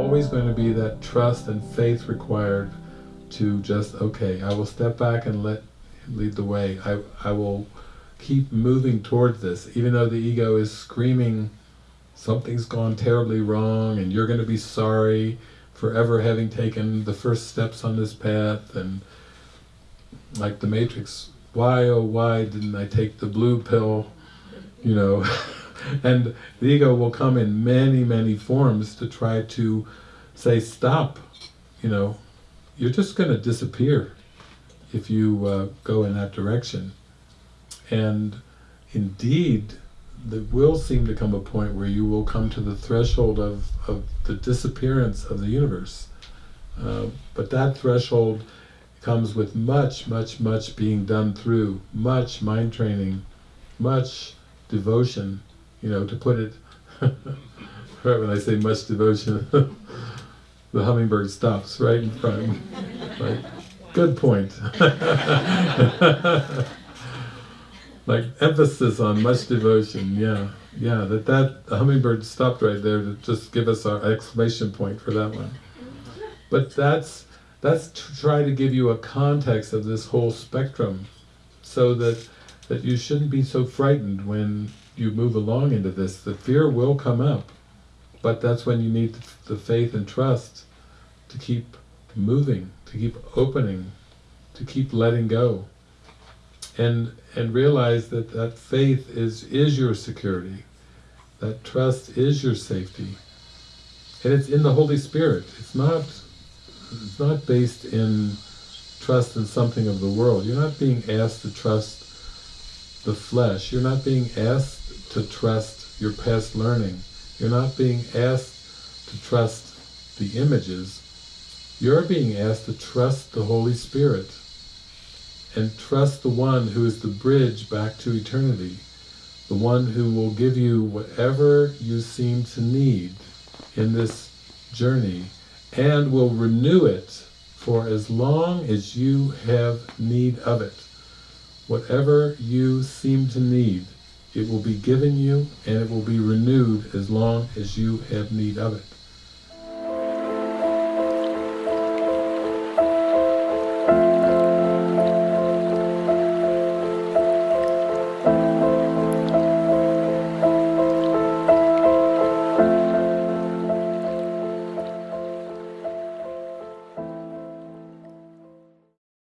always going to be that trust and faith required to just, okay, I will step back and let lead the way. I, I will keep moving towards this, even though the ego is screaming, something's gone terribly wrong and you're going to be sorry for ever having taken the first steps on this path. And like the Matrix, why oh why didn't I take the blue pill, you know, and the ego will come in many many forms to try to say stop, you know, you're just going to disappear if you uh, go in that direction. And indeed, there will seem to come a point where you will come to the threshold of, of the disappearance of the universe. Uh, but that threshold comes with much, much, much being done through, much mind training, much devotion, you know, to put it, right when I say much devotion, the hummingbird stops right in front, right? Good point. like emphasis on much devotion, yeah, yeah, that that hummingbird stopped right there to just give us our exclamation point for that one. But that's that's to try to give you a context of this whole spectrum so that that you shouldn't be so frightened when you move along into this. The fear will come up, but that's when you need the faith and trust to keep moving, to keep opening, to keep letting go. And and realize that that faith is, is your security, that trust is your safety. And it's in the Holy Spirit. It's not it's not based in trust in something of the world. You're not being asked to trust the flesh. You're not being asked to trust your past learning. You're not being asked to trust the images. You're being asked to trust the Holy Spirit and trust the one who is the bridge back to eternity, the one who will give you whatever you seem to need in this journey and will renew it for as long as you have need of it. Whatever you seem to need, it will be given you and it will be renewed as long as you have need of it.